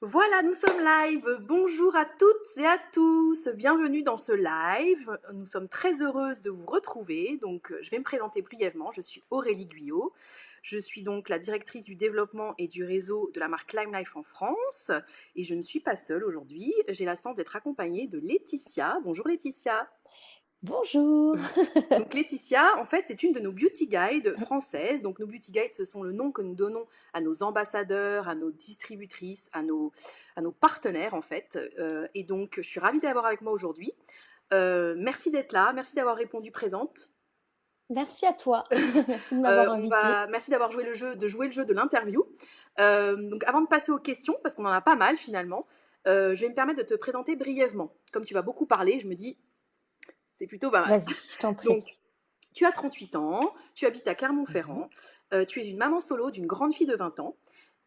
Voilà, nous sommes live. Bonjour à toutes et à tous. Bienvenue dans ce live. Nous sommes très heureuses de vous retrouver. Donc, euh, je vais me présenter brièvement. Je suis Aurélie Guyot. Je suis donc la directrice du développement et du réseau de la marque Climb Life en France. Et je ne suis pas seule aujourd'hui. J'ai la chance d'être accompagnée de Laetitia. Bonjour Laetitia. Bonjour. Donc Laetitia, en fait, c'est une de nos beauty guides françaises. Donc nos beauty guides, ce sont le nom que nous donnons à nos ambassadeurs, à nos distributrices, à nos, à nos partenaires, en fait. Euh, et donc, je suis ravie d'avoir avec moi aujourd'hui. Euh, merci d'être là, merci d'avoir répondu présente. Merci à toi. merci de m'avoir Euh, on invitée. va- merci d'avoir joué le jeu, de jouer le jeu de l'interview. Euh, donc, avant de passer aux questions, parce qu'on en a pas mal finalement, euh, je vais me permettre de te présenter brièvement. Comme tu vas beaucoup parler, je me dis, c'est plutôt pas mal. Vas-y, je t'en prie. Donc, tu as 38 ans, tu habites à Clermont-Ferrand, euh, tu es une maman solo d'une grande fille de 20 ans,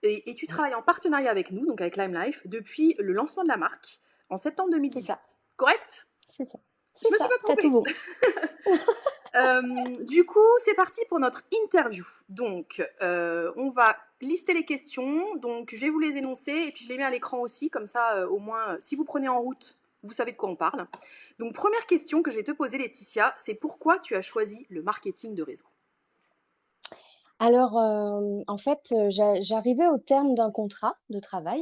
et, et tu travailles en partenariat avec nous, donc avec Lime Life, depuis le lancement de la marque en septembre 2018. ça. Correct? C'est ça. Je me suis pas trompée. tout bon. Euh, du coup, c'est parti pour notre interview. Donc, euh, on va lister les questions. Donc, je vais vous les énoncer et puis je les mets à l'écran aussi, comme ça, au moins, si vous prenez en route, vous savez de quoi on parle. Donc, première question que je vais te poser, Laetitia, c'est pourquoi tu as choisi le marketing de réseau? Alors, euh, en fait, euh, j'a- j'arrivais au terme d'un contrat de travail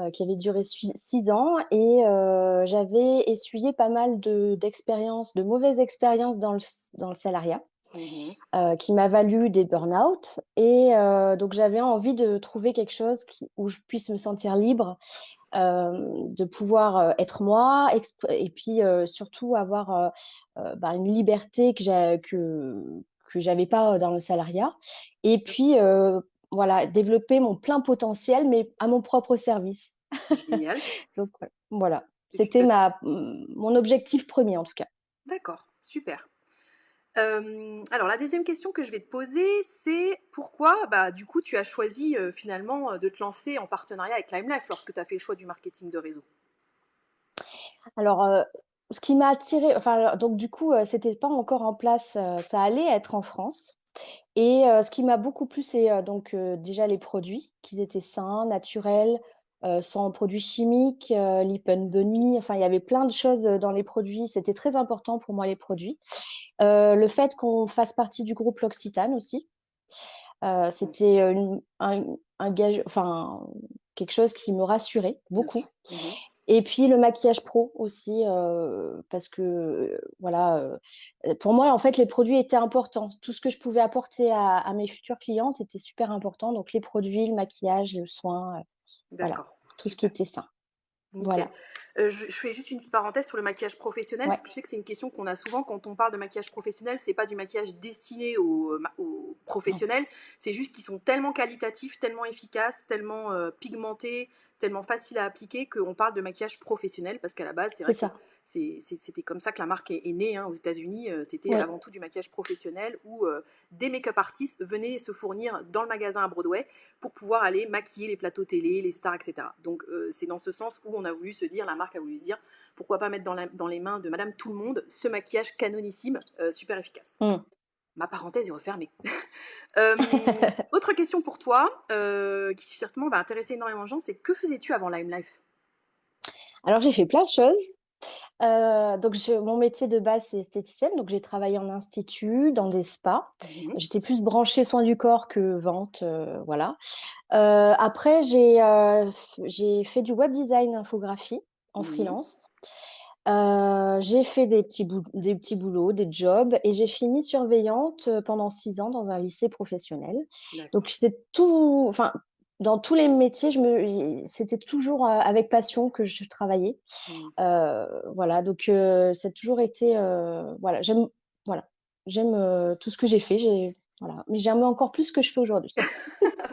euh, qui avait duré six ans et euh, j'avais essuyé pas mal de, d'expériences, de mauvaises expériences dans le, dans le salariat. euh, qui m'a valu des burn-out. Et euh, donc, j'avais envie de trouver quelque chose qui- où je puisse me sentir libre, de pouvoir euh, être moi, et puis euh, surtout avoir euh, euh, bah, une liberté que j'ai, que, que j'avais pas dans le salariat. Et puis, euh, voilà, développer mon plein potentiel, mais à mon propre service. Génial. Donc, voilà. C'était ma, mon objectif premier, en tout cas. D'accord, super. Alors la deuxième question que je vais te poser, c'est pourquoi bah, du coup tu as choisi finalement de te lancer en partenariat avec Lime Life lorsque tu as fait le choix du marketing de réseau? Alors, ce qui m'a attiré, enfin, donc du coup, c'était pas encore en place, ça allait être en France. Et ce qui m'a beaucoup plu, c'est donc déjà les produits, qu'ils étaient sains, naturels, euh, sans produits chimiques, euh, Bunny, enfin, il y avait plein de choses euh, dans les produits. C'était très important pour moi, les produits. Euh, le fait qu'on fasse partie du groupe L'Occitane aussi, euh, c'était un, un gage, enfin, quelque chose qui me rassurait beaucoup. Mhm. Et puis le maquillage pro aussi, euh, parce que euh, voilà, euh, pour moi en fait les produits étaient importants. Tout ce que je pouvais apporter à, à mes futures clientes était super important. Donc les produits, le maquillage, le soin, voilà, D'accord. tout ce qui était sain. Voilà. Euh, je, je fais juste une petite parenthèse sur le maquillage professionnel, Ouais. parce que je sais que c'est une question qu'on a souvent quand on parle de maquillage professionnel. C'est pas du maquillage destiné aux, professionnels, c'est juste qu'ils sont tellement qualitatifs, tellement efficaces, tellement euh, pigmentés, tellement faciles à appliquer qu'on parle de maquillage professionnel, parce qu'à la base, c'est vrai ça. C'était comme ça que la marque est, est née hein, aux États-Unis. euh, C'était Ouais. avant tout du maquillage professionnel où euh, des make-up artistes venaient se fournir dans le magasin à Broadway pour pouvoir aller maquiller les plateaux télé, les stars, etc. Donc euh, c'est dans ce sens où on a voulu se dire, la marque a voulu se dire, pourquoi pas mettre dans, la- dans les mains de Madame Tout le Monde ce maquillage canonissime, euh, super efficace. Mm. Ma parenthèse est refermée. Euh, autre question pour toi, euh, qui certainement va intéresser énormément de gens, c'est que faisais-tu avant Lime Life Alors j'ai fait plein de choses. Euh, donc je- mon métier de base c'est esthéticienne, donc j'ai travaillé en institut, dans des spas. Mhm. J'étais plus branchée soins du corps que vente, euh, voilà. Euh, après, j'ai f- j'ai fait du web design infographie en Mhm. freelance. J'ai fait des petits, bou- des petits boulots, des jobs, et j'ai fini surveillante pendant six ans dans un lycée professionnel. D'accord. Donc c'est tout, enfin, dans tous les métiers, je me, c'était toujours euh, avec passion que je travaillais. Mhm. Euh, voilà, donc euh, ça a toujours été, euh, voilà, j'aime, voilà, j'aime tout ce que j'ai fait. J'ai, voilà, mais j'aime encore plus ce que je fais aujourd'hui.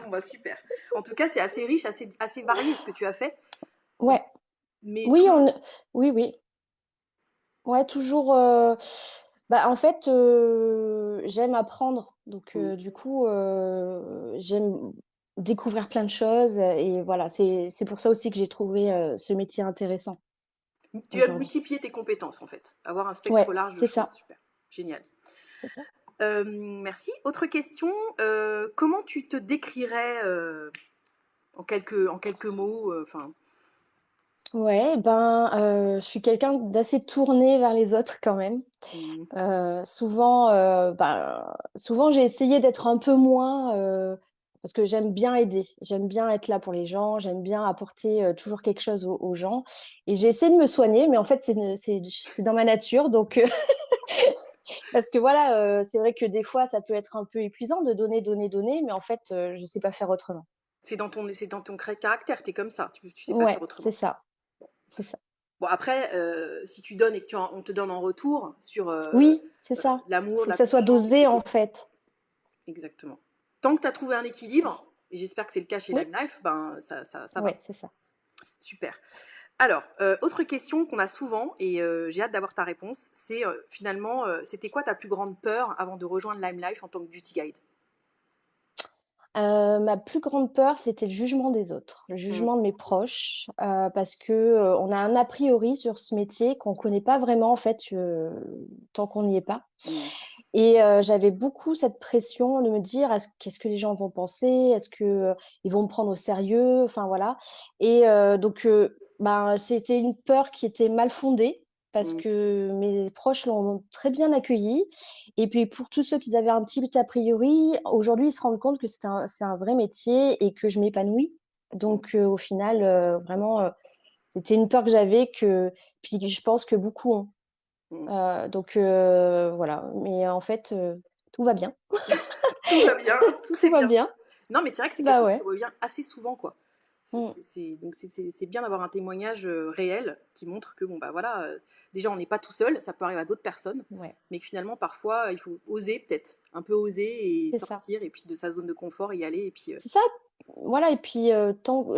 Bon, bah, super. En tout cas, c'est assez riche, assez, assez varié ce que tu as fait. Ouais. Mais Oui, toujours- on... oui, oui. Ouais, toujours. Bah, en fait, j'aime apprendre. Donc, euh, du coup, j'aime découvrir plein de choses. Et voilà, c'est pour ça aussi que j'ai trouvé euh, ce métier intéressant. Tu as multiplié tes compétences en fait, avoir un spectre Ouais, large de c'est choses. ça. Super, génial. Ça. Euh, merci. Autre question, euh, comment tu te décrirais euh, en quelques, en quelques mots, enfin? Ouais, ben, je suis quelqu'un d'assez tourné vers les autres quand même. Mmh. Souvent, ben, souvent j'ai essayé d'être un peu moins, parce que j'aime bien aider. J'aime bien être là pour les gens, j'aime bien apporter, heu, toujours quelque chose aux aux gens et j'ai essayé de me soigner, mais en fait, c'est ne dans ma nature donc heu, parce que voilà, heu, c'est vrai que des fois, ça peut être un peu épuisant de donner, donner, donner, mais en fait, je sais pas faire autrement. C'est dans ton dans ton caractère, tu es comme ça, tu tu sais pas faire Ouais, c'est autrement. ça, c'est ça. Bon après, si tu donnes et que tu en on te donne en retour sur, heu Oui, c'est ça. l'amour, que ça soit dosé, en fait. Exactement. Tant que tu as trouvé un équilibre, et j'espère que c'est le cas chez Oui, Lime Life, ben ça ça ça va. ouais, c'est ça. Super. Alors, heu, autre question qu'on a souvent et heu, j'ai hâte d'avoir ta réponse, c'est, heu, finalement, c'était quoi ta plus grande peur avant de rejoindre Lime Life en tant que beauty guide? Ma plus grande peur, c'était le jugement des autres, le Mmh. jugement de mes proches, parce que, on a un a priori sur ce métier qu'on connaît pas vraiment en fait, tant qu'on n'y est pas Mmh. Et j'avais beaucoup cette pression de me dire: «Est-ce qu'est-ce que les gens vont penser? Est-ce que, heu, ils vont me prendre au sérieux?» enfin voilà et donc ben, c'était une peur qui était mal fondée parce Mmh. que mes proches l'ont très bien accueillie et puis pour tous ceux qui avaient un petit a priori, aujourd'hui, ils se rendent compte que c'est un un vrai métier et que je m'épanouis. Mmh. Donc heu, au final, vraiment, c'était une peur que j'avais que puis je pense que beaucoup ont. Mmh. Donc voilà, mais en fait, tout va bien. Tout va bien, tout Tout va bien bien. Non, mais c'est vrai que c'est quelque Bah chose qui revient assez souvent, quoi. C'est Mmh. bien d'avoir un témoignage, réel qui montre que bon, bah, voilà, déjà on n'est pas tout seul, ça peut arriver à d'autres personnes, Ouais, mais que finalement parfois il faut oser peut-être, un peu oser et ça. sortir et puis de sa zone de confort y aller et puis, C'est ça, voilà et puis,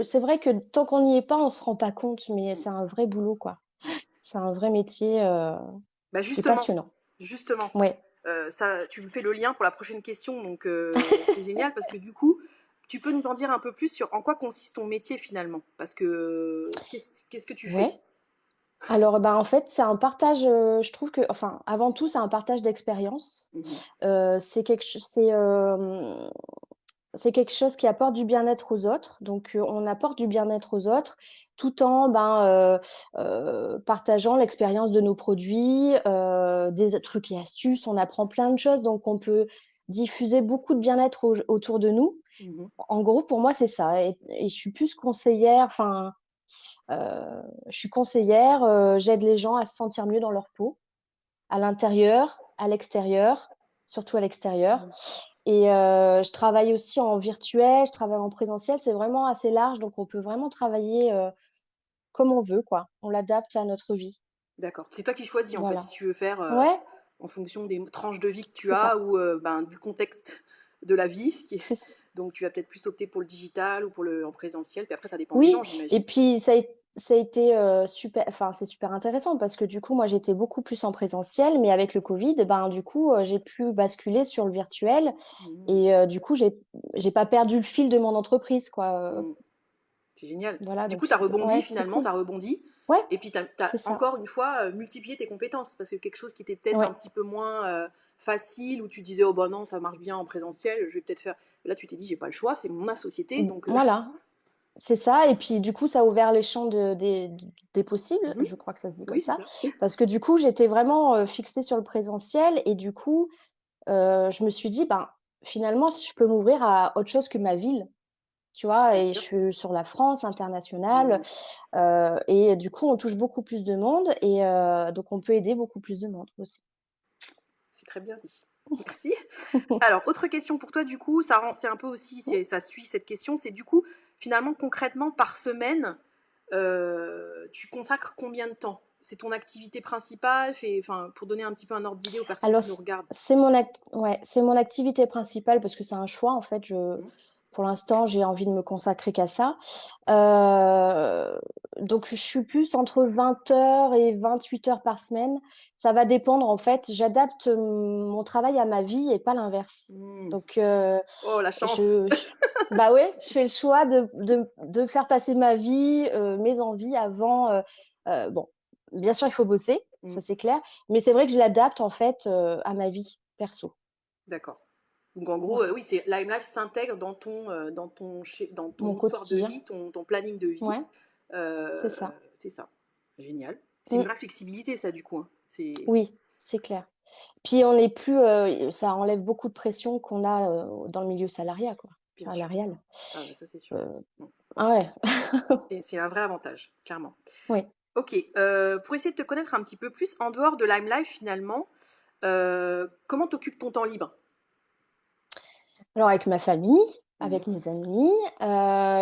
c'est vrai que tant qu'on n'y est pas, on se rend pas compte, mais c'est un vrai boulot, quoi. C'est un vrai métier, heu, Bah, justement, passionnant. justement, Ouais. heu, ça tu me fais le lien pour la prochaine question donc heu, c'est génial parce que du coup, tu peux nous en dire un peu plus sur en quoi consiste ton métier finalement? Parce que qu'est-ce que tu fais? Ouais. Alors, bah, en fait, c'est un partage, je trouve que enfin, avant tout, c'est un partage d'expérience. Mmh c'est quelque ch c'est, c'est quelque chose qui apporte du bien-être aux autres. Donc, heu, on apporte du bien-être aux autres tout en, ben, heu heu, partageant l'expérience de nos produits, des trucs et astuces. On apprend plein de choses, donc on peut diffuser beaucoup de bien-être au autour de nous. Mmh En gros, pour moi, c'est ça et et je suis plus conseillère, enfin, je suis conseillère, j'aide les gens à se sentir mieux dans leur peau, à l'intérieur, à l'extérieur, surtout à l'extérieur Mmh. Et heu, je travaille aussi en virtuel, je travaille en présentiel, c'est vraiment assez large donc on peut vraiment travailler, heu, comme on veut quoi. On l'adapte à notre vie. D'accord. C'est toi qui choisis en fait, si Voilà. tu veux faire, Ouais, en fonction des tranches de vie que tu c'est ça. as ou, ben, du contexte de la vie, ce qui est donc tu vas peut-être plus opter pour le digital ou pour le en présentiel, puis après ça dépend des Oui gens, et j'imagine? puis ça a ça a été, heu, super enfin, c'est super intéressant parce que du coup, moi, j'étais beaucoup plus en présentiel, mais avec le covid, ben, du coup, heu, j'ai pu basculer sur le virtuel Mmh. et heu, du coup, j'ai j'ai pas perdu le fil de mon entreprise, quoi, Mmh. C'est génial. voilà, Du donc coup, tu as rebondi ouais, finalement, tu as rebondi Ouais, et puis tu as encore une fois, multiplié tes compétences parce que quelque chose qui était peut-être un petit peu moins, facile où tu disais: «Oh bah non, ça marche bien en présentiel, je vais peut-être faire» là tu t'es dit: «J'ai pas le choix, c'est ma société mmh, donc heu» voilà, c'est ça et puis, du coup, ça a ouvert les champs de des des possibles, mmh je crois que ça se dit comme Oui, ça, ça. parce que du coup, j'étais vraiment, heu, fixée sur le présentiel et du coup, Heu, je me suis dit: «Ben, finalement, si je peux m'ouvrir à autre chose que ma ville», tu vois? Et je suis sur la France, internationale, Mmh heu et du coup, on touche beaucoup plus de monde et donc on peut aider beaucoup plus de monde aussi. C'est très bien dit. Merci. Alors, autre question pour toi, du coup, ça rend, c'est un peu aussi, ça suit cette question, c'est du coup, finalement, concrètement, par semaine, euh, tu consacres combien de temps? C'est ton activité principale? Fait, enfin, Pour donner un petit peu un ordre d'idée aux personnes Alors qui nous regardent. c'est mon act ouais, c'est mon activité principale parce que c'est un choix en fait, je Mhm. Pour l'instant, j'ai envie de me consacrer qu'à ça. Heu, donc je suis plus entre 20 heures et 28 heures par semaine. Ça va dépendre en fait, j'adapte, mmh, mon travail à ma vie et pas l'inverse. Hmm. Donc heu, Oh, la chance je je bah ouais, je fais le choix de de de faire passer ma vie, heu, mes envies avant, bon, bien sûr, il faut bosser, ça c'est clair, mais c'est vrai que je l'adapte en fait, à ma vie perso. D'accord. Donc en gros, Ouais. euh, oui, c'est Lime Life s'intègre dans ton, euh, dans ton, dans ton Mon histoire de vie, ton, ton planning de vie. Ouais, c'est Euh, ça. c'est ça. Génial. C'est une Mmh. vraie flexibilité, ça, du coup. hein. C'est Oui, c'est clair. Puis on n'est plus, heu, ça enlève beaucoup de pression qu'on a, dans le milieu salariat quoi bien sûr. salarial. Ah, ça, c'est sûr. Mm. ah ouais. C'est c'est un vrai avantage, clairement. Oui. Ok, euh, pour essayer de te connaître un petit peu plus, en dehors de Lime Life, finalement, euh, comment t'occupes ton temps libre? Alors avec ma famille, avec Mhm. mes amis,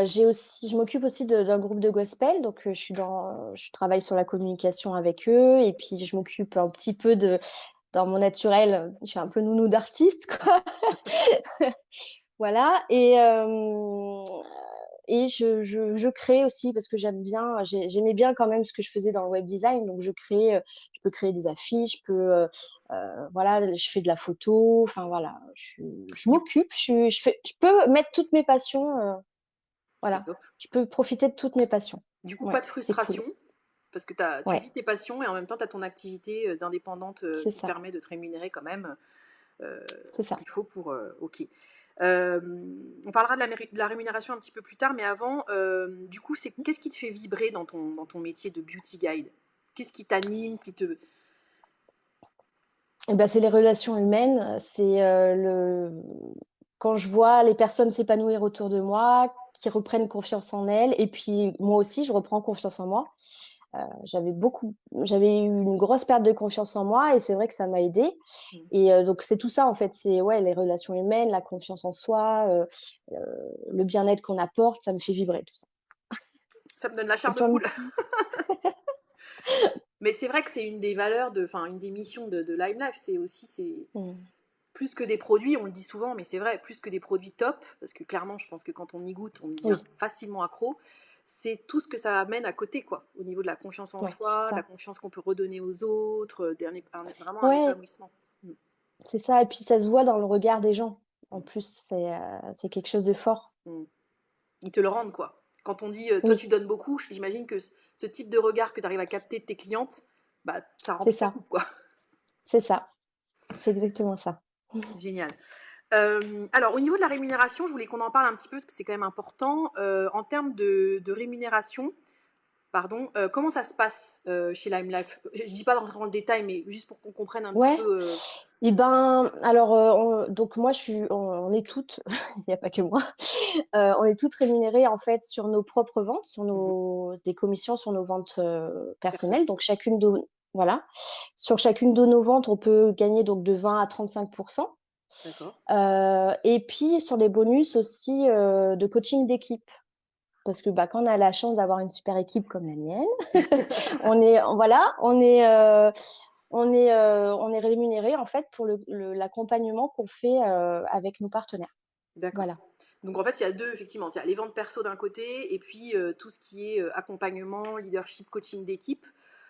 j'ai aussi je m'occupe aussi de d'un groupe de gospel, donc heu, je suis dans je travaille sur la communication avec eux et puis je m'occupe un petit peu de dans mon naturel, je suis un peu nounou d'artiste quoi. Voilà et hem et je je je crée aussi parce que j'aime bien j'ai j'aimais bien quand même ce que je faisais dans le web design, donc je crée, heu, je peux créer des affiches, je peux, heu heu, voilà, je fais de la photo, enfin voilà, je je Du, m'occupe, je fais je peux mettre toutes mes passions, voilà, je peux profiter de toutes mes passions. Du coup, pas de cool. frustration, parce que tu Ouais, vis tes passions et en même temps, tu as ton activité euh, d'indépendante euh, qui te ça, permet de te rémunérer quand même euh, c'est ce ça. qu'il faut pour... euh, ok. Euh, on parlera de la, rémunération un petit peu plus tard, mais avant, euh, du coup, c'est qu'est-ce qui te fait vibrer dans ton, dans ton métier de beauty guide? Qu'est-ce qui t'anime, qui te... Et bah, c'est les relations humaines, c'est, heu, le quand je vois les personnes s'épanouir autour de moi, qui reprennent confiance en elles et puis moi aussi je reprends confiance en moi. Heu, j'avais beaucoup j'avais eu une grosse perte de confiance en moi et c'est vrai que ça m'a aidée Mm. et heu, donc c'est tout ça en fait, c'est ouais, les relations humaines, la confiance en soi, heu, le bien-être qu'on apporte, ça me fait vibrer tout ça. Ça me donne la chair de poule. Mais c'est vrai que c'est une des valeurs, de, enfin, une des missions de, de Lime Life, c'est aussi, c'est Mmh. plus que des produits, on le dit souvent, mais c'est vrai, plus que des produits top, parce que clairement, je pense que quand on y goûte, on devient Oui, facilement accro. C'est tout ce que ça amène à côté, quoi, au niveau de la confiance en ouais, soi, la confiance qu'on peut redonner aux autres, euh, un- vraiment un Ouais, épanouissement. Mm, c'est ça et puis ça se voit dans le regard des gens. En plus, c'est, c'est quelque chose de fort. mm. Ils te le rendent, quoi. Quand on dit euh, toi Oui, tu donnes beaucoup, j'imagine que ce type de regard que tu arrives à capter de tes clientes, bah ça ta ça, coupe, quoi. c'est ça, c'est exactement ça. Génial. Euh, alors, au niveau de la rémunération, je voulais qu'on en parle un petit peu parce que c'est quand même important. Euh, en termes de, de rémunération, pardon, euh, comment ça se passe chez Lime Life? Je ne dis pas d'entrer dans le détail, mais juste pour qu'on comprenne un petit peu. et ben, alors, on donc moi je suis on on est toutes, il n'y a pas que moi, on est toutes rémunérées en fait sur nos propres ventes, sur mhm, nos des commissions sur nos ventes, personnelles. personnel. Donc chacune de voilà, sur chacune de nos ventes, on peut gagner donc de 20 à 35 Heu et puis sur les bonus aussi, heu, de coaching d'équipe. Parce que, bah, quand on a la chance d'avoir une super équipe comme la mienne, on est voilà, on est, heu, on est, on est rémunéré en fait pour l'accompagnement qu'on fait, avec nos partenaires. D'accord. Voilà, Donc en fait, il y a deux, effectivement. Il y a les ventes perso d'un côté et puis euh, tout ce qui est euh, accompagnement, leadership, coaching d'équipe.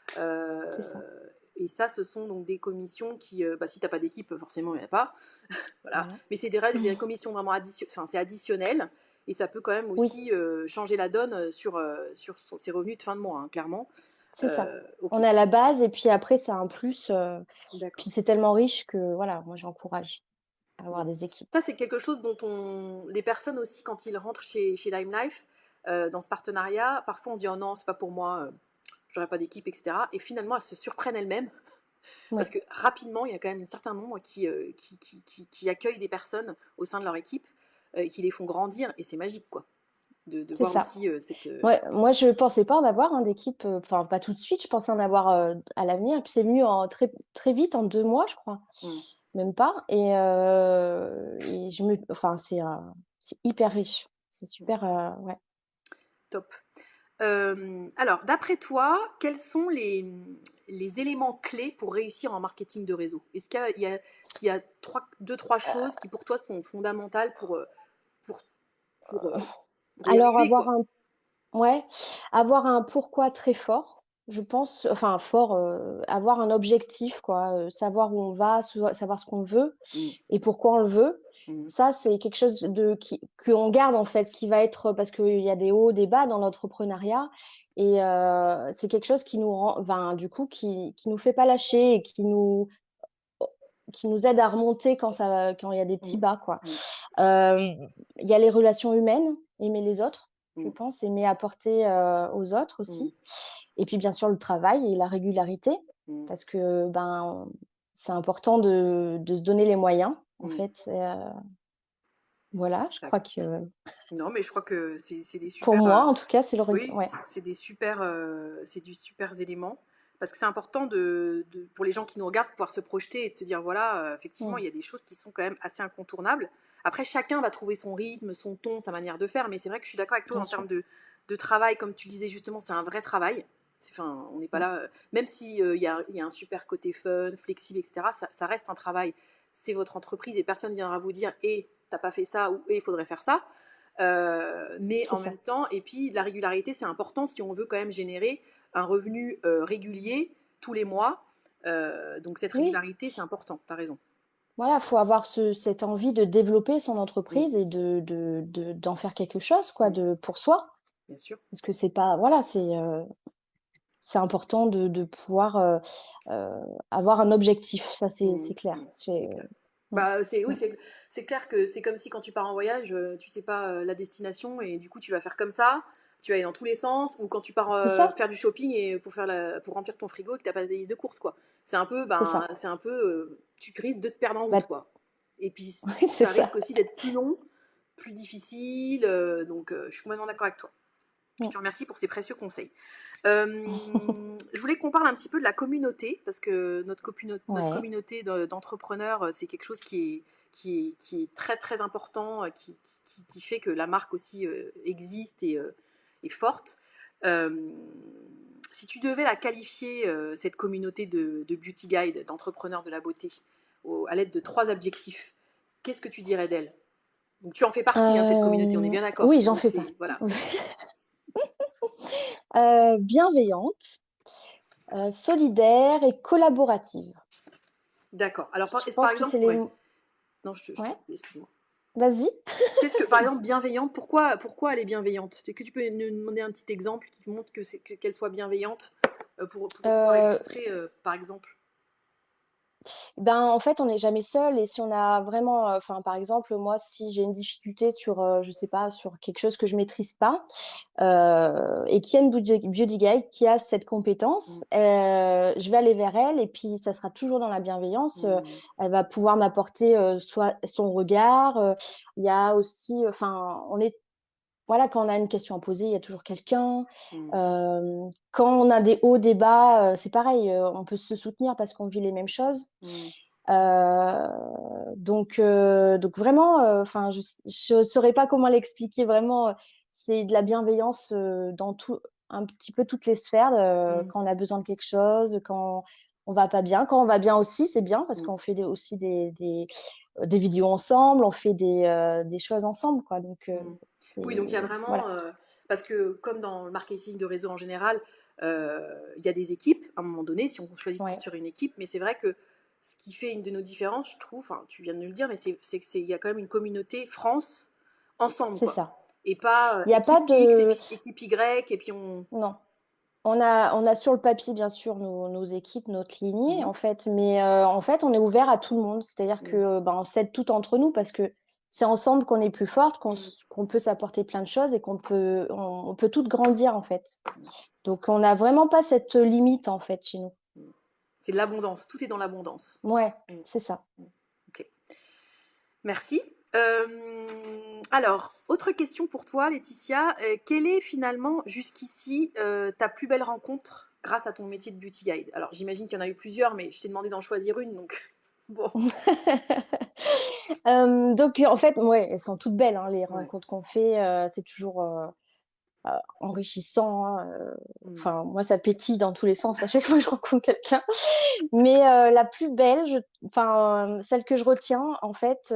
c'est ça. Euh, et ça, ce sont donc des commissions qui, euh, bah, si tu n'as pas d'équipe, forcément, il n'y en a pas. voilà. Voilà. Mais c'est des, des commissions vraiment addition... c'est additionnel. Et ça peut quand même Oui, aussi euh, changer la donne sur, euh, sur son- ses revenus de fin de mois, hein, clairement. c'est ça. Euh, On a la base et puis après c'est un plus, puis c'est tellement riche que voilà, moi j'encourage à avoir des équipes. Ça, c'est quelque chose dont on... les personnes aussi, quand ils rentrent chez, chez Lime Life, euh, dans ce partenariat, parfois on dit oh non, c'est pas pour moi, euh, j'aurais pas d'équipe, etc. Et finalement, elles se surprennent elles-mêmes Parce que rapidement, il y a quand même un certain nombre qui, euh, qui, qui, qui, qui accueillent des personnes au sein de leur équipe euh, et qui les font grandir. Et c'est magique, quoi, de, voir ça. aussi euh, cette. Ouais, moi je pensais pas en avoir, hein, d'équipe, enfin pas tout de suite, je pensais en avoir, à l'avenir, puis c'est venu en très très vite, en 2 mois je crois, hmm, même pas et et je me enfin c'est, hyper riche. C'est super, ouais. top. Euh, alors, d'après toi, quels sont les, les éléments clés pour réussir en marketing de réseau? Est-ce qu'il y a, il y trois, deux, trois choses qui pour toi sont fondamentales pour, euh, pour, pour, euh, pour Alors arriver, avoir quoi? un Ouais, avoir un pourquoi très fort, je pense, enfin fort, heu, avoir un objectif quoi, heu, savoir où on va, savoir ce qu'on veut Hmm, et pourquoi on le veut. hmm, Ça, c'est quelque chose de qui qu'on garde en fait, qui va être parce qu'il y a des hauts, des bas dans l'entrepreneuriat et c'est quelque chose qui nous rend enfin du coup qui qui nous fait pas lâcher et qui nous qui nous aide à remonter quand ça quand il y a des petits Mmh. bas, quoi. Mmh. Il y a les relations humaines, aimer les autres, je Mmh. pense, aimer apporter, aux autres Mmh. aussi et puis bien sûr le travail et la régularité Mmh. parce que, ben, c'est important de de se donner les moyens, en Mmh. fait heu voilà, je crois que Non, mais je crois que c'est des pour super, moi, heu en tout cas, c'est le oui, ouais. c'est des super, c'est du supers éléments parce que c'est important de de pour les gens qui nous regardent, de pouvoir se projeter et de se dire: «Voilà, heu, effectivement, Mmh. il y a des choses qui sont quand même assez incontournables». Après, chacun va trouver son rythme, son ton, sa manière de faire, mais c'est vrai que je suis d'accord avec toi Bien en termes de de travail, comme tu disais justement, c'est un vrai travail. Enfin, on n'est pas Mmh. là, heu même si, heu, il y a il y a un super côté fun, flexible et cetera, ça ça reste un travail. C'est votre entreprise et personne viendra vous dire: «Eh, tu as pas fait ça» ou «Eh, il faudrait faire ça». Heu, mais en ça. même temps et puis la régularité, c'est important si on veut quand même générer un revenu, heu, régulier tous les mois. Donc cette Oui. régularité, c'est important, tu as raison. Voilà, faut avoir ce cette envie de développer son entreprise et de de de d'en faire quelque chose quoi, de pour soi. Bien sûr. Parce que c'est pas voilà, c'est, c'est important de de pouvoir, heu heu, avoir un objectif, ça c'est Mmh. clair. Mmh. Bah, c'est oui, c'est clair que c'est comme si quand tu pars en voyage, heu, tu sais pas, la destination et du coup, tu vas faire comme ça, tu vas aller dans tous les sens ou quand tu pars, faire du shopping et pour faire la pour remplir ton frigo et que tu as pas de liste de courses, quoi. C'est un peu, ben, c'est un peu, tu risques de te perdre en route, Bah, quoi et puis oui, ça ça. risque aussi d'être plus long, plus difficile, donc je suis complètement d'accord avec toi. Je Mmh. te remercie pour ces précieux conseils. Euh, je voulais qu'on parle un petit peu de la communauté, parce que notre, copuno- notre Ouais. communauté de- d'entrepreneurs, euh, c'est quelque chose qui est, qui est, qui est très très important, euh, qui, fait que la marque aussi existe et est forte. Euh, si tu devais la qualifier, cette communauté de, de beauty guide, d'entrepreneurs de la beauté, au- à l'aide de trois adjectifs, qu'est-ce que tu dirais d'elle? Donc tu en fais partie hein, de cette communauté, on est bien d'accord. oui, j'en fais partie. voilà. Oui. Heu, bienveillante, heu, solidaire et collaborative. D'accord. Alors par, par exemple, les Non, je te, je ouais, excuse-moi. vas-y? Qu'est-ce que, par exemple, bienveillante, pourquoi, pourquoi elle est bienveillante? Est-ce que tu peux nous demander un petit exemple qui montre que qu'elle soit bienveillante euh, pour, pour pouvoir Heu illustrer, euh, par exemple Ben, en fait, on n'est jamais seul et si on a vraiment, heu, enfin, par exemple, moi, si j'ai une difficulté sur, heu, je sais pas, sur quelque chose que je maîtrise pas, heu et qu'il y a une beauty guide qui a cette compétence, Mm, heu, je vais aller vers elle et puis ça sera toujours dans la bienveillance, heu, mm, elle va pouvoir m'apporter, soit son regard, il y a aussi, enfin, on est voilà, quand on a une question à poser, il y a toujours quelqu'un. mm, Hem, quand on a des hauts, des bas, heu, c'est pareil, heu, on peut se soutenir parce qu'on vit les mêmes choses. mm, Heu, donc donc vraiment, enfin, je je saurais pas comment l'expliquer vraiment, c'est de la bienveillance, dans tout un petit peu toutes les sphères, heu, mm, quand on a besoin de quelque chose, quand on va pas bien. Quand on va bien aussi, c'est bien parce qu'on fait des aussi des des, des vidéos ensemble, on fait des, des choses ensemble, quoi, donc Oui, donc il y a vraiment, voilà. euh, parce que comme dans le marketing de réseau en général, euh, il y a des équipes à un moment donné, si on choisit de Ouais, construire une équipe, mais c'est vrai que ce qui fait une de nos différences, je trouve, enfin, tu viens de nous le dire, mais c'est c'est que c'est- il y a quand même une communauté France ensemble, c'est ça. Et pas euh, Il y a pas X de puis équipe Y, et puis on. non. On a on a sur le papier, bien sûr, nos nos équipes, notre lignée, Mhm, en fait, mais en fait, on est ouvert à tout le monde. C'est-à-dire que, mhm, heu, ben, on s'aide toutes entre nous parce que c'est ensemble qu'on est plus qu'on mhm, s qu'on peut s'apporter plein de choses et qu'on peut on on peut toutes grandir, en fait. Donc on n'a vraiment pas cette, limite, en fait, chez nous. mhm. C'est de l'abondance, tout est dans l'abondance. Ouais, Mhm, c'est ça. Ok, merci. Euh, alors, autre question pour toi, Laetitia. Euh, quelle est finalement, jusqu'ici, euh, ta plus belle rencontre grâce à ton métier de beauty guide? Alors, j'imagine qu'il y en a eu plusieurs, mais je t'ai demandé d'en choisir une, donc bon. Donc en fait, ouais, elles sont toutes belles, hein, les Ouais. rencontres qu'on fait, c'est toujours, enrichissant, hein, Mhm, enfin, moi, ça pétille dans tous les sens à chaque fois que je rencontre quelqu'un. Mais la plus belle, je enfin, celle que je retiens, en fait,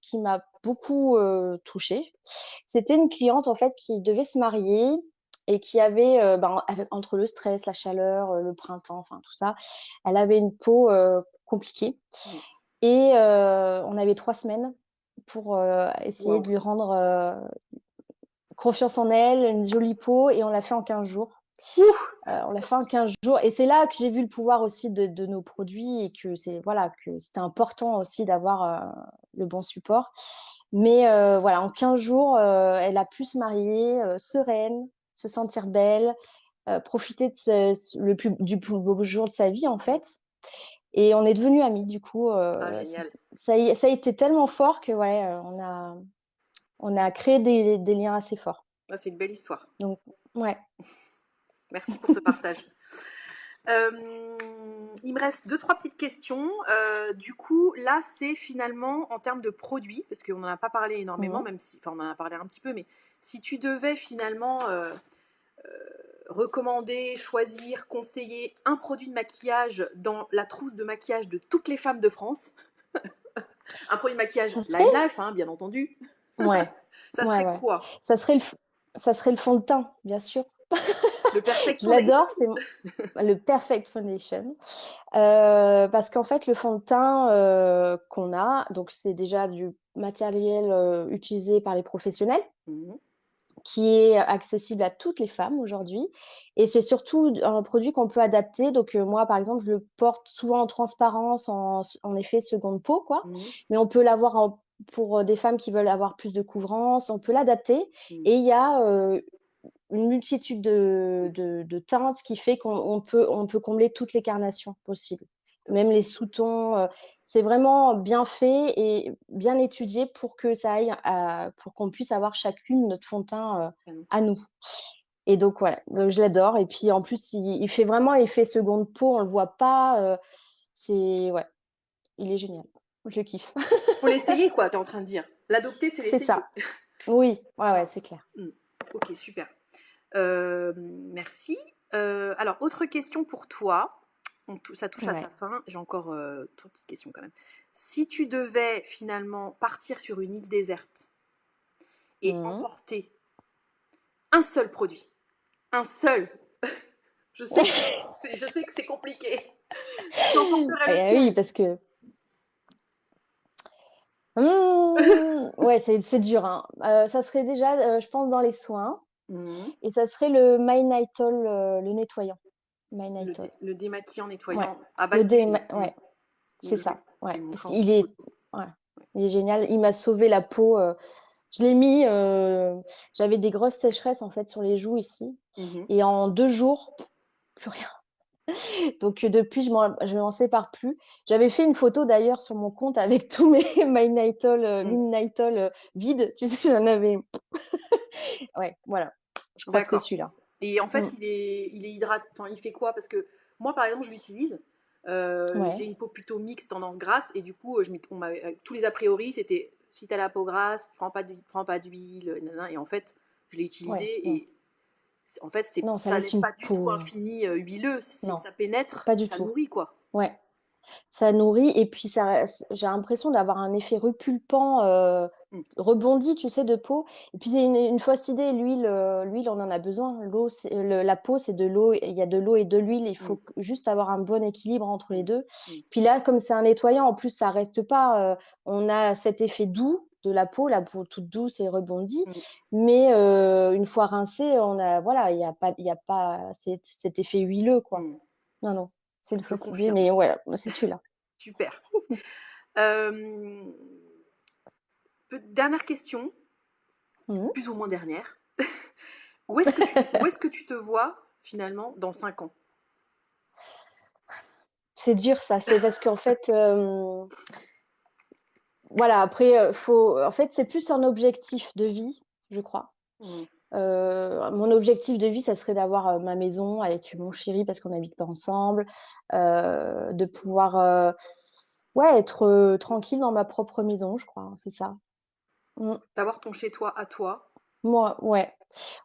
qui m'a beaucoup, touchée, c'était une cliente, en fait, qui devait se marier et qui avait, ben, avec entre le stress, la chaleur, le printemps, enfin tout ça, elle avait une peau, compliquée mhm. et heu, on avait 3 semaines pour, heu, essayer de lui rendre, heu, confiance en elle, une jolie peau et on l'a fait en 15 jours. on l'a fait en 15 jours. Et c'est là que j'ai vu le pouvoir aussi de, de nos produits et que c'est voilà que c'était important aussi d'avoir le bon support. Mais voilà, en 15 jours, elle a pu se marier sereine, se sentir belle, profiter de le plus, du plus beau jour de sa vie en fait. Et on est devenus amis du coup. Ah, génial. Ça, ça, a été tellement fort que ouais, on a on a créé des, des liens assez forts. Ah, c'est une belle histoire. Donc ouais. Merci pour ce partage. Euh, il me reste deux, trois petites questions. Euh, du coup, là, c'est finalement en termes de produits, parce qu'on n'en a pas parlé énormément, mmh. même si, enfin, on en a parlé un petit peu, mais si tu devais finalement euh, recommander, choisir, conseiller un produit de maquillage dans la trousse de maquillage de toutes les femmes de France, un produit de maquillage Live Life, hein, bien entendu. Ouais. ça serait quoi? Ça serait, le, ça serait le fond de teint, bien sûr. Le Perfect Je l'adore, c'est le Perfect Foundation. Euh, parce qu'en fait, le fond de teint euh, qu'on a, donc c'est déjà du matériel euh, utilisé par les professionnels. Mmh qui est accessible à toutes les femmes aujourd'hui. Et c'est surtout un produit qu'on peut adapter. Donc, moi, par exemple, je le porte souvent en transparence, en, effet seconde peau, quoi. Mmh Mais on peut l'avoir pour des femmes qui veulent avoir plus de couvrance, on peut l'adapter. Mmh. Et il y a une multitude de, de, teintes qui fait qu'on peut, on peut combler toutes les carnations possibles. Même les sous-tons, euh, c'est vraiment bien fait et bien étudié pour que ça aille pour qu'on puisse avoir chacune notre fond de teint à nous. Et donc voilà, je l'adore. Et puis en plus, il, fait vraiment effet seconde peau, on le voit pas. Euh, c'est ouais, il est génial. Je kiffe. Faut l'essayer quoi, tu es en train de dire. L'adopter, c'est l'essayer. C'est ça. Oui, ouais, ouais, c'est clair. Mmh. Ok, super. Euh, merci. Euh, alors, autre question pour toi. Ça touche à sa fin. J'ai encore euh, trois petites questions quand même. Si tu devais finalement partir sur une île déserte et mmh. emporter un seul produit, un seul, je, sais que je sais que c'est compliqué. Eh oui, parce que mmh, ouais, c'est dur. Hein. ça serait déjà, je pense, dans les soins. Mmh. Et ça serait le My Nightol, euh, le nettoyant. My Le, le, démaquillant nettoyant à base de ouais. C'est ça. Ouais. il, est... Ouais. il est génial. Il m'a sauvé la peau. Euh, je l'ai mis. Euh, j'avais des grosses sécheresses en fait sur les joues ici. Mmh Et en deux jours, plus rien. Donc depuis, je ne m'en sépare plus. J'avais fait une photo d'ailleurs sur mon compte avec tous mes My Nightol, mmh. vides. Tu sais, j'en avais. ouais, voilà. Je crois que c'est celui-là. Et en fait, mmh. il est, il est hydrate. Enfin, il fait quoi? Parce que moi, par exemple, je l'utilise. Euh, j'ai une peau plutôt mixte, tendance grasse, et du coup, je on tous les a priori, c'était si tu as la peau grasse, prends pas d'huile, prends pas d'huile, et en fait, je l'ai utilisé et en fait, c'est ça n'est pas du tout un fini euh, huileux, ça pénètre, pas du ça nourrit quoi. Ouais, ça nourrit et puis ça j'ai l'impression d'avoir un effet repulpant, euh, mmh. rebondi, tu sais, de peau et puis une une fausse idée, l'huile, euh, l'huile, on en a besoin. L'eau, c'est la peau, c'est de l'eau, il y a de l'eau et de l'huile, il faut mmh. juste avoir un bon équilibre entre les deux. Mmh. Puis là, comme c'est un nettoyant, en plus, ça reste pas, euh, on a cet effet doux de la peau, la peau toute douce et rebondie, mais une fois rincé, on a voilà, il y a pas il y a pas cet effet huileux, quoi. Non, non. C'est le faux mais ouais, c'est celui-là. Super. dernière question, mmh. plus ou moins dernière. où est-ce que, tu, est que tu te vois finalement dans 5 ans? C'est dur ça, c'est parce qu'en fait, euh, voilà, après, euh, faut, en fait, c'est plus un objectif de vie, je crois. Mmh. Euh, mon objectif de vie, ça serait d'avoir euh, ma maison avec mon chéri parce qu'on n'habite pas ensemble, euh, de pouvoir ouais, être tranquille dans ma propre maison, je crois, c'est ça. Mmh. D'avoir ton chez-toi à toi. Moi, ouais.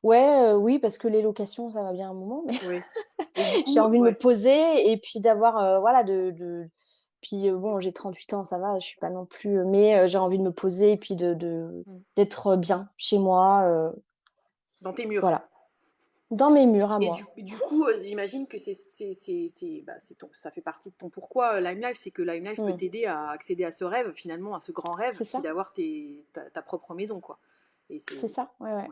Ouais, oui, parce que les locations, ça va bien un moment, mais j'ai envie de me poser et puis d'avoir, voilà, de, de... Puis bon, j'ai 38 ans, ça va, je suis pas non plus, mais j'ai envie de me poser et puis de, de... Mmh. d'être bien chez moi, dans tes murs. Voilà. Dans mes murs à et moi. Du, du coup, euh, j'imagine que c'est, bah, ça fait partie de ton pourquoi euh, Lime Life, c'est que Lime Life peut t'aider à accéder à ce rêve, finalement, à ce grand rêve, puis d'avoir ta, ta, propre maison, quoi. C'est ça, ouais, ouais.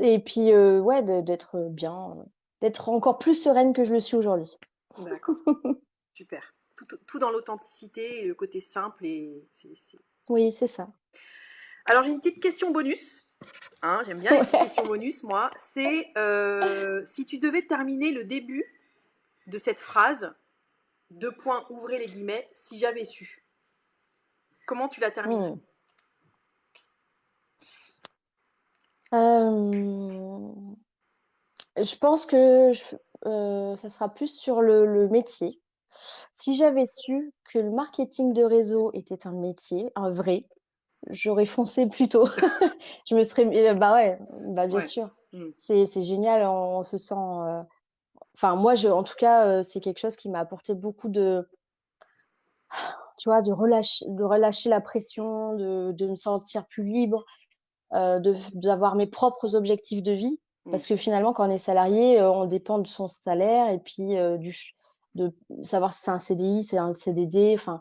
Et puis, euh, ouais, d'être bien d'être encore plus sereine que je le suis aujourd'hui. D'accord. Super. Tout, dans l'authenticité et le côté simple. Et Oui, c'est ça. Alors, j'ai une petite question bonus. Hein, j'aime bien les petites questions bonus, moi. C'est euh, si tu devais terminer le début de cette phrase, deux points, ouvrez les guillemets, si j'avais su. Comment tu la termines hmm. euh, Je pense que euh, ça sera plus sur le, métier. Si j'avais su que le marketing de réseau était un métier, un vrai, j'aurais foncé plus tôt. je me serais. Euh, bah ouais, bah bien sûr. Hmm. C'est génial, on, se sent. Enfin, moi, je, en tout cas, c'est quelque chose qui m'a apporté beaucoup de tu vois, de relâcher, de relâcher la pression, de, de me sentir plus libre, euh, d'avoir mes propres objectifs de vie. Mmh. Parce que finalement, quand on est salarié, euh, on dépend de son salaire et puis euh, du, de savoir si c'est un CDI, c'est un CDD. Enfin,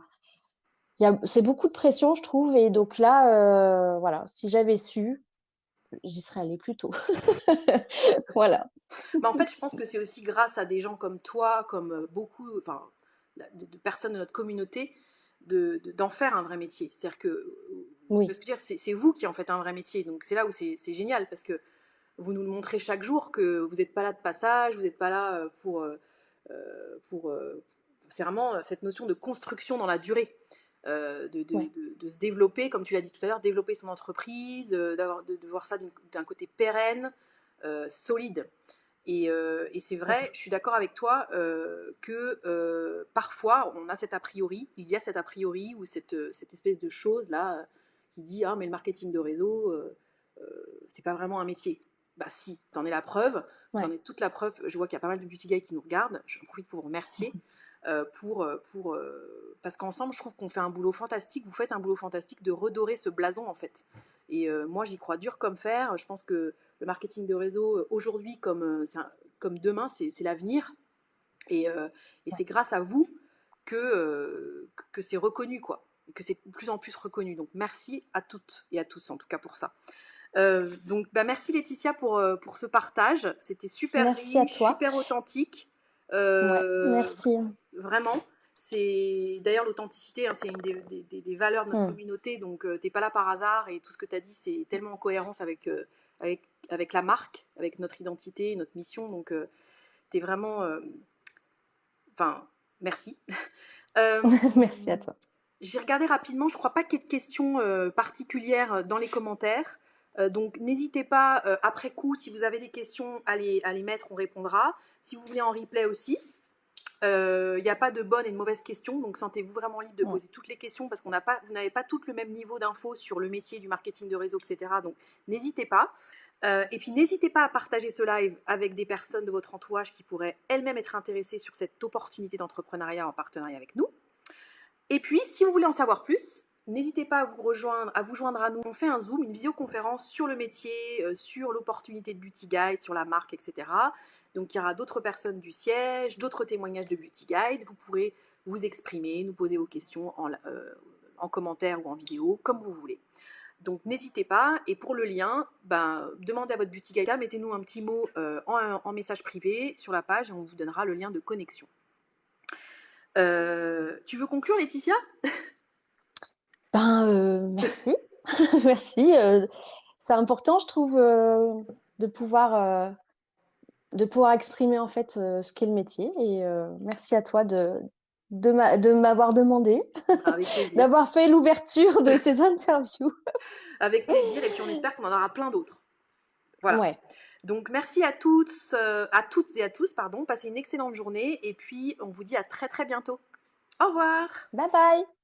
c'est beaucoup de pression, je trouve. Et donc là, euh, voilà, si j'avais su, j'y serais allée plus tôt. voilà. Bah, en fait, je pense que c'est aussi grâce à des gens comme toi, comme beaucoup, enfin, de, personnes de notre communauté, d'en faire un vrai métier. C'est-à-dire que, oui. dire, c'est vous qui en faites un vrai métier. Donc c'est là où c'est génial parce que vous nous le montrez chaque jour que vous n'êtes pas là de passage, vous n'êtes pas là euh, pour, euh, euh, pour c'est vraiment cette notion de construction dans la durée. De, de, se développer, comme tu l'as dit tout à l'heure, développer son entreprise, d'avoir de, voir ça d'un côté pérenne, solide. Euh, et, c'est vrai, je suis d'accord avec toi euh, que euh, parfois on a cet a priori, il y a cet a priori ou cette, cette espèce de chose là qui dit ah mais le marketing de réseau c'est pas vraiment un métier. Bah si, t'en es la preuve, ouais. t'en es toute la preuve. Je vois qu'il y a pas mal de beauty guys qui nous regardent. Je profite pour vous remercier. pour, pour, parce qu'ensemble, je trouve qu'on fait un boulot fantastique. Vous faites un boulot fantastique de redorer ce blason, en fait. Et moi, j'y crois dur comme fer. Je pense que le marketing de réseau, euh, aujourd'hui comme, euh, comme demain, c'est l'avenir. Et, euh, et c'est grâce à vous que, que c'est reconnu, quoi. Que c'est de plus en plus reconnu. Donc merci à toutes et à tous, en tout cas pour ça. donc bah, merci Laetitia pour, pour ce partage. C'était super riche, super authentique. Merci. Vraiment. C'est d'ailleurs l'authenticité, hein, c'est une des, des, des, valeurs de notre mm. communauté. Donc tu t'es pas là par hasard et tout ce que tu as dit, c'est tellement en cohérence avec, avec, avec la marque, avec notre identité, notre mission. Donc, euh, tu es vraiment. Euh, enfin, merci. Euh, merci à toi. J'ai regardé rapidement, je crois pas qu'il y ait de questions particulières dans les commentaires. Donc n'hésitez pas, après coup, si vous avez des questions, à les, à les mettre, on répondra. Si vous voulez en replay aussi, il euh, n'y a pas de bonne et de mauvaise question, donc sentez-vous vraiment libre de poser toutes les questions parce qu'on n'a pas, vous n'avez pas toutes le même niveau d'infos sur le métier du marketing de réseau, etc. Donc n'hésitez pas. Euh, et puis n'hésitez pas à partager ce live avec des personnes de votre entourage qui pourraient elles-mêmes être intéressées sur cette opportunité d'entrepreneuriat en partenariat avec nous. Et puis, si vous voulez en savoir plus, n'hésitez pas à vous rejoindre, à vous joindre à nous. On fait un Zoom, une visioconférence sur le métier, euh, sur l'opportunité de Beauty Guide, sur la marque, etc. Donc il y aura d'autres personnes du siège, d'autres témoignages de Beauty Guide. Vous pourrez vous exprimer, nous poser vos questions en, euh, commentaire ou en vidéo, comme vous voulez. Donc n'hésitez pas. Et pour le lien, ben, demandez à votre Beauty Guide, mettez-nous un petit mot euh, en, message privé sur la page et on vous donnera le lien de connexion. Tu veux conclure, Laetitia? Ben merci, merci. c'est important, je trouve, de pouvoir de pouvoir exprimer en fait euh, ce qu'est le métier. Et euh, merci à toi de, de m'avoir demandé, d'avoir fait l'ouverture de ces interviews. Avec plaisir, et puis on espère qu'on en aura plein d'autres. Voilà. Donc merci à toutes, euh, à toutes et à tous, pardon. Passez une excellente journée, et puis on vous dit à très très bientôt. Au revoir. Bye bye.